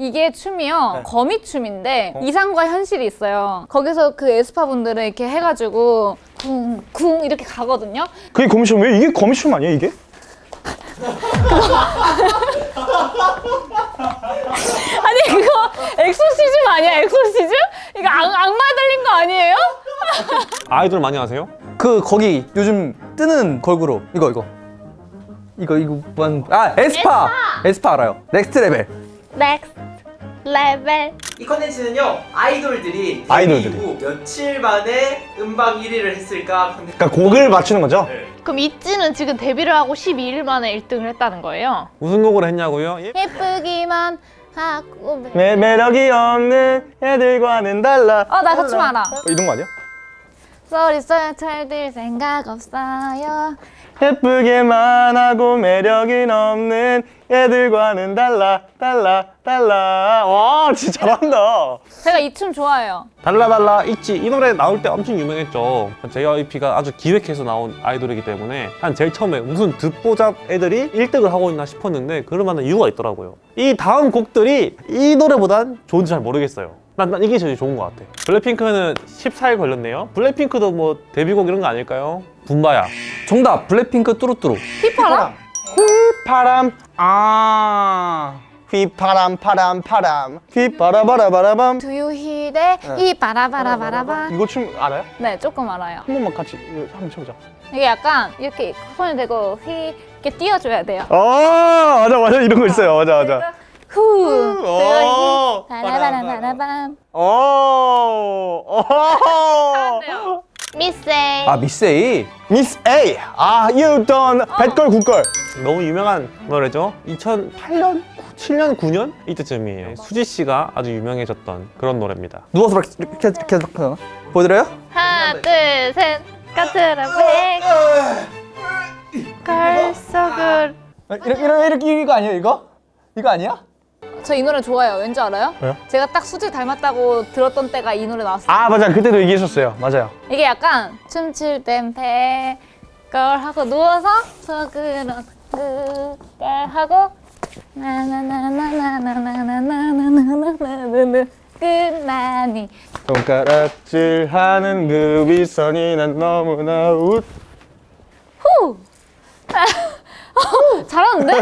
이게 춤이요 네. 거미춤인데 어? 이상과 현실이 있어요 거기서 그 에스파 분들은 이렇게 해가지고 쿵쿵 이렇게 가거든요 그게 거미춤 왜 이게 거미춤 아니에요 이게? 아니 그거 엑소시즘 아니야 엑소시즘? 이거 악, 악마 들린 거 아니에요? 아이돌 많이 아세요? 그 거기 요즘 뜨는 걸그룹 이거 이거 이거 이거 뭐아 에스파 에스파 알아요 Next Level Next Level 이 컨텐츠는요 아이돌들이 아이돌들이. 후 며칠 만에 음방 1위를 했을까 컨텐츠 그러니까 곡을 맞추는 거죠? 그럼 있지는 지금 데뷔를 하고 12일 만에 1등을 했다는 거예요? 무슨 곡을 했냐고요? 예? 예쁘기만 하고 매, 매력이 없는 애들과는 달라 어 나 그 춤 알아 어, 이런 거 아니야? Sorry sorry 잘들 생각 없어요 예쁘게만 하고 매력이 없는 애들과는 달라 달라 달라. 와 진짜 잘한다. 제가 이 춤 좋아해요. 달라달라 있지. 이 노래 나올 때 엄청 유명했죠. JYP가 아주 기획해서 나온 아이돌이기 때문에 한 제일 처음에 무슨 듣보잡 애들이 1등을 하고 있나 싶었는데 그럴 만한 이유가 있더라고요. 이 다음 곡들이 이 노래보단 좋은지 잘 모르겠어요 난, 난 이게 제일 좋은 것 같아. 블랙핑크는 14일 걸렸네요. 블랙핑크도 뭐 데뷔곡 이런 거 아닐까요? 붐바야. 정답. 블랙핑크 뚜루뚜루. 휘파람? 휘파람. 아. 휘파람 파람 파람. 휘파라바라바라밤. 두유 히대 이 바라바라바라바 이거 춤 알아요? 네 조금 알아요. 한 번만 같이 한번 쳐보자. 이게 약간 이렇게 손을 대고 휘 이렇게 띄워줘야 돼요. 아 맞아 맞아. 이런 거 있어요. 맞아 맞아 후. 어. 바라바라바라밤. 오 오. 미세이. 아 미세이? 미스 A 아 you done. 뱃걸 굿걸. 너무 유명한 노래죠? 2008년? 7년? 9년? 이때쯤이에요. 수지 씨가 아주 유명해졌던 그런 노래입니다. 누워서 이렇게 이렇게 이렇게 하나 보여드려요? 하나 둘 셋. 까트라고. 걸석을 이렇게 이렇게 이렇게 이거 아니에요 이거? 이거 아니야? 저 이 노래 좋아해요 왠지 알아요? 왜요? 제가 딱 수지 닮았다고 들었던 때가 이 노래 나왔어요 아 맞아 그때도 얘기했었어요 맞아요 이게 약간 춤출 땐 배걸 하고 누워서 속으로 그걸 하고 나나나나나나나나나나나나나나나 끝나니 손가락질 하는 그 위선이 난 너무나 웃 후! 잘하는데?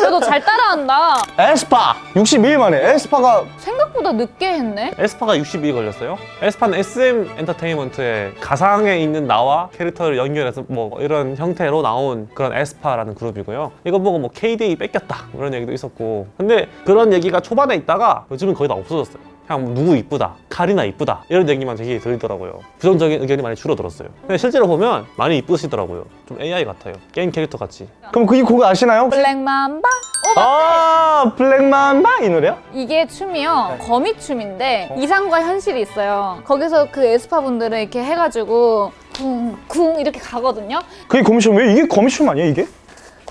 그래도 잘 따라한다 에스파 62일 만에 에스파가 생각보다 늦게 했네 에스파가 62일 걸렸어요. 에스파는 SM 엔터테인먼트의 가상에 있는 나와 캐릭터를 연결해서 뭐 이런 형태로 나온 그런 에스파라는 그룹이고요. 이거 보고 뭐 KDA 뺏겼다 이런 얘기도 있었고 근데 그런 얘기가 초반에 있다가 요즘은 거의 다 없어졌어요. 그냥 뭐 누구 이쁘다, 카리나 이쁘다 이런 얘기만 되게 들리더라고요. 부정적인 의견이 많이 줄어들었어요. 근데 실제로 보면 많이 이쁘시더라고요. 좀 AI 같아요. 게임 캐릭터 같이. 그럼 그곡 아시나요? Black Mamba 아 Black Mamba 이 노래요? 이게 춤이요 거미춤인데 이상과 현실이 있어요 거기서 그 에스파 분들은 이렇게 해가지고 쿵쿵 이렇게 가거든요 그게 거미춤 왜 이게 거미춤 아니에요 이게?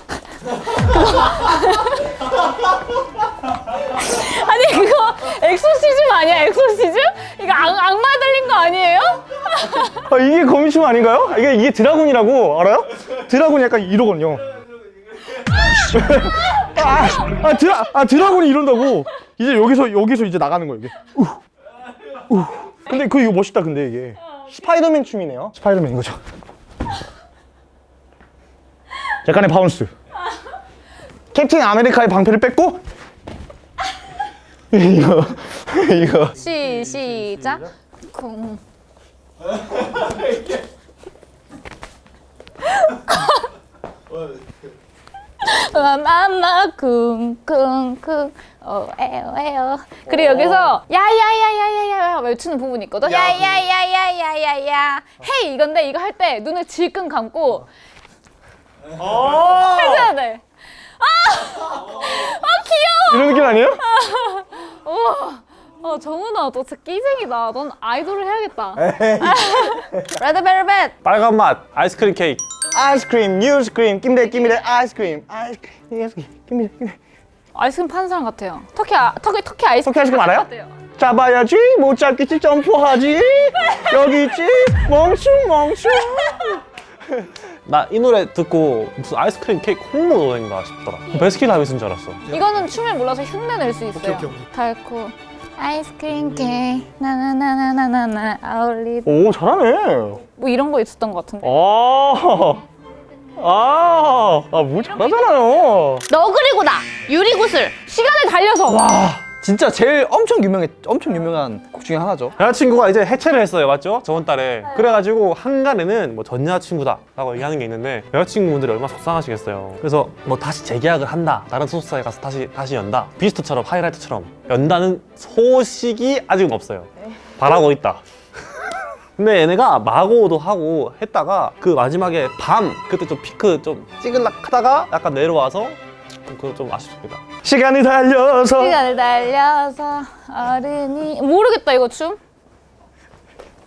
아니 그거 엑소시즘 아니야 엑소시즘? 이거 악, 악마 들린 거 아니에요? 아 이게 거미춤 아닌가요? 이게 이게 드라군이라고 알아요? 드라군이 약간 이러거든요. 아, 아 드라 아 드라군이 이런다고 이제 여기서 여기서 이제 나가는 거예요 이게. 우, 우. 근데 그 이거 멋있다 근데 이게 스파이더맨 춤이네요. 스파이더맨인 거죠. 약간의 bounce. 캡틴 아메리카의 방패를 뺐고 이거 이거 시, 시작 쿵 마마 쿵쿵쿵 어 에어 에어 그리고 여기서 야야야야야야 외치는 부분이 있거든 야야야야야야야 hey 이건데 이거 할 때 눈을 질끈 감고 해줘야 돼 이런 느낌 아니에요? 어, 정훈아, 너 진짜 끼쟁이다. 넌 아이돌을 해야겠다. 레드벨벳. 빨간 맛 아이스크림 케이크. 아이스크림, 뉴스크림, 김대 김대 아이스크림, 아이스크림, 김대 김대. 아이스크림 파는 사람 같아요. 터키, 아, 터키, 터키 아이스크림. 터키 아이스크림 알아요? 같아요. 잡아야지, 못 잡겠지, 점프하지. 여기 있지, 멍충 멍충. 나 이 노래 듣고 무슨 아이스크림 케이크 홍보 노래인가 싶더라. 베스킨라빈스인 줄 알았어. 이거는 춤을 몰라서 흉내 낼 수 있어요. 오케이, 오케이. 달콤 아이스크림 케이크 나나나나나나나 아울리 오 잘하네. 뭐 이런 거 있었던 것 같은데. 아, 아, 아, 뭐 잘하잖아요. 너 그리고 나 유리구슬. 시간을 달려서 와 진짜 제일 엄청 유명해 엄청 유명한 곡 중에 하나죠. 여자친구가 이제 해체를 했어요, 맞죠? 저번 달에. 그래가지고 한간에는 뭐 전 여자친구다 라고 얘기하는 게 있는데 여자친구분들이 얼마나 속상하시겠어요. 그래서 뭐 다시 재계약을 한다, 다른 소속사에 가서 다시 다시 연다, 비스트처럼 하이라이트처럼 연다는 소식이 아직은 없어요. 바라고 있다. 근데 얘네가 마고도 하고 했다가 그 마지막에 밤 그때 좀 피크 좀 찍을락 하다가 약간 내려와서 그거 좀 아쉽습니다. 시간이 달려서 시간을 달려서 어른이 모르겠다 이거 춤.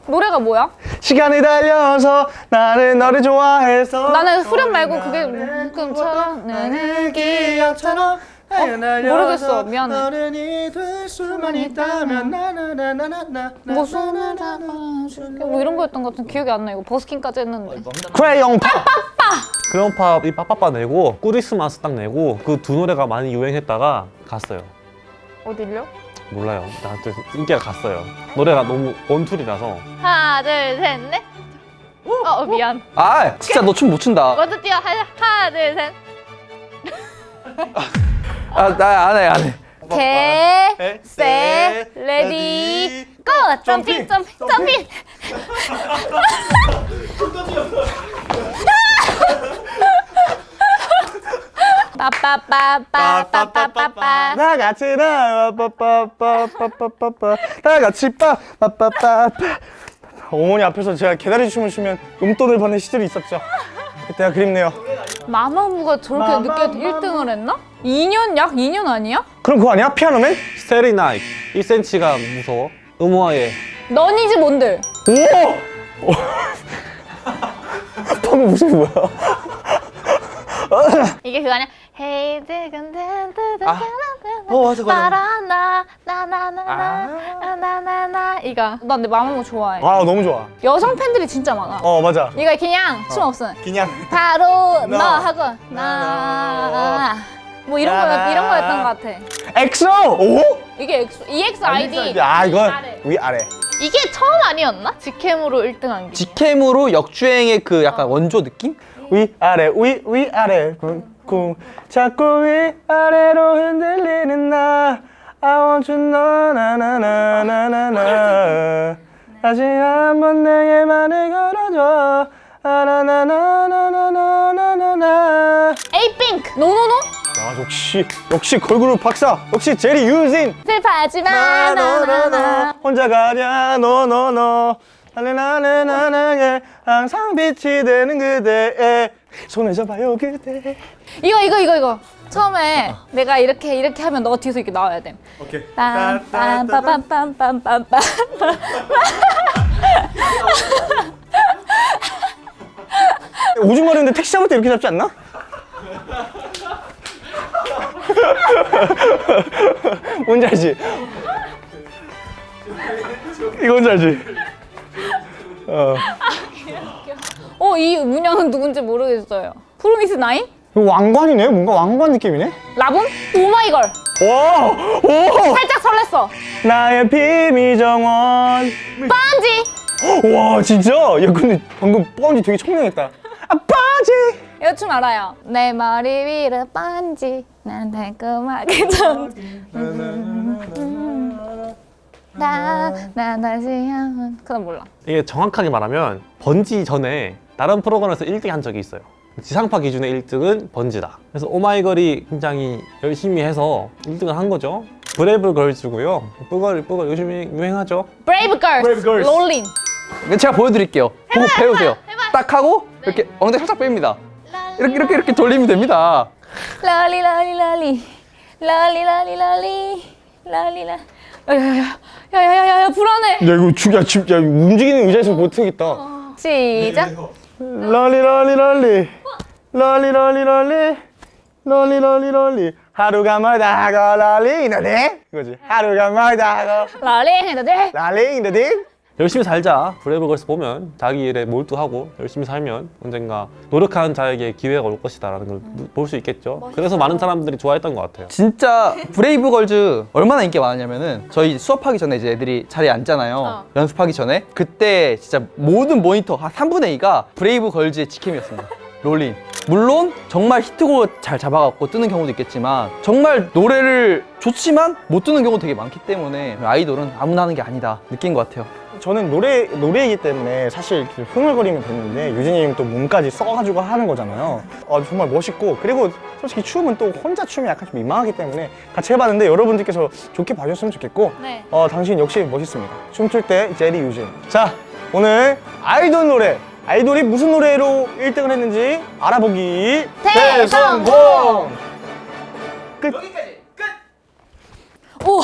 노래가 뭐야? 시간이 달려서 나는 너를 좋아해서 나는 후렴 말고 그게 꿈처럼 나는 기억처럼 모르겠어. 미안해. 어른이 될 수만 있다면 나나나나나나 뭐 손을 잡아줄게 뭐 이런 거였던 것 같은 기억이 안 나. 이거 버스킹까지 했는데. 크레용 팝 그런팝이 빠빠빠 내고 꾸리스마스 딱 내고 그 두 노래가 많이 유행했다가 갔어요. 어딜요? 몰라요. 나한테 인기가 갔어요. 노래가 너무 원툴이라서 하나 둘셋 넷. 어, 어 미안. 아 진짜 너 춤 못 춘다. 먼저 뛰어. 하나, 하나 둘 셋. 아나 안해 안 해. Get, set, ready, go! Jumping, jumping, jumping! 빠빠빠빠빠빠빠빠 다 같이 나 빠빠빠빠빠빠빠 다 같이 빠빠빠빠빠 어머니 앞에서 제가 개다리 춤을 추면 용돈을 받는 시절이 있었죠 그때가 그립네요 마마무가 저렇게 늦게 1등을 했나? 2년? 약 2년 아니야? 그럼 그거 아니야? 피아노맨? 스테리 나이 1cm가 무서워. 음화의 너니즈 몬들 오! 방금 무슨 뭐야? 이게 그거 아니야? Hey, 지금 아. 어, 맞아, 맞아. 바라나 나나나나 나나나 이거. 나 근데 마마무 좋아해 아 너무 좋아 여성 팬들이 진짜 많아 어 맞아 이거 그냥 춤 없음 그냥 바로 너 너. 하고 나 뭐 이런 거 이런 거였던 것 같아 엑소! 오? 이게 엑소, EXID 아 이건 아래. 위아래 이게 처음 아니었나? 직캠으로 1등한 게. 직캠으로 역주행의 그 약간 원조 느낌? 위 아래 위 위 아래 쿵 쿵 자꾸 위아래로 흔들리는 나 I want you know 나나나나나나 다시 한번 내게 말을 걸어줘 아나나나나나나나나 에이핑크 No No No 야 역시 역시 걸그룹 박사 역시 제리 유진 슬퍼하지 마 나나나 혼자 가냐 너너너 나나나나나나에 항상 빛이 되는 그대의 손을 잡아요 그대 이거 이거 이거 이거 처음에 내가 이렇게 이렇게 하면 너가 뒤에서 이렇게 나와야 돼 오케이 빰빰빰빰빰빰빰빰 오줌 마려운데 택시 잡을 때 이렇게 잡지 않나? 뭔지 알지? 뭔지 알지? 어. 어 이 문양은 누군지 모르겠어요 프로미스 나인? 왕관이네? 뭔가 왕관 느낌이네? 라붐? 오마이걸 와! 오! 살짝 설렜어 나의 비밀 정원 빤지 와 진짜? 야 근데 방금 뻔지 되게 청량했다 아 뻔지 이거 춤 알아요 내 머리 위로 빤지 난 달콤하게 전 나나 다시 한번 그건 몰라 이게 정확하게 말하면 번지 전에 다른 프로그램에서 1등 한 적이 있어요. 지상파 기준의 1등은 번지다. 그래서 오마이걸이 굉장히 열심히 해서 1등을 한 거죠. 브레이브 걸즈고요. 쁘걸 쁘걸 요즘에 유행하죠. 브레이브 걸스 Brave Girls. Rollin' 제가 보여드릴게요. 보고 배우세요. 딱 하고 이렇게 엉덩이 살짝 뺍니다. 이렇게 이렇게 이렇게 돌리면 됩니다. 롤리 롤리 롤리 롤리 롤리 롤리 롤리 롤 야야야야야야야 불안해 야 이거 진짜 진짜 움직이는 의자에서 못하겠다 시작 럴리 럴리 럴리. 럴리 럴리 럴리. 럴리 럴리 럴리. 하루가 멀다고 럴리 너네 이거지. 하루가 멀다고. 롤리 돼 럴리 너네 열심히 살자. 브레이브걸스 보면 자기 일에 몰두하고 열심히 살면 언젠가 노력하는 자에게 기회가 올 것이다 라는 걸 볼 수 있겠죠. 그래서 많은 사람들이 좋아했던 것 같아요. 진짜 브레이브 걸즈 얼마나 인기가 많았냐면은 저희 수업하기 전에 이제 애들이 자리에 앉잖아요. 어. 연습하기 전에 그때 진짜 모든 모니터 한 3분의 2가 브레이브 걸즈의 직캠이었습니다. 롤린. 물론 정말 히트곡을 잘 잡아갖고 뜨는 경우도 있겠지만 정말 노래를 좋지만 못 뜨는 경우도 되게 많기 때문에 아이돌은 아무나 하는 게 아니다 느낀 것 같아요. 저는 노래 노래이기 때문에 사실 이렇게 흥얼거리면 됐는데 유진이 형이 또 몸까지 써가지고 하는 거잖아요. 어, 정말 멋있고 그리고 솔직히 춤은 또 혼자 춤이 약간 좀 민망하기 때문에 같이 해봤는데 여러분들께서 좋게 봐주셨으면 좋겠고 네. 어, 당신 역시 멋있습니다. 춤출 때 제리 유진. 자 오늘 아이돌 노래 아이돌이 무슨 노래로 1등을 했는지 알아보기 대성공! 끝. 여기까지 끝! 오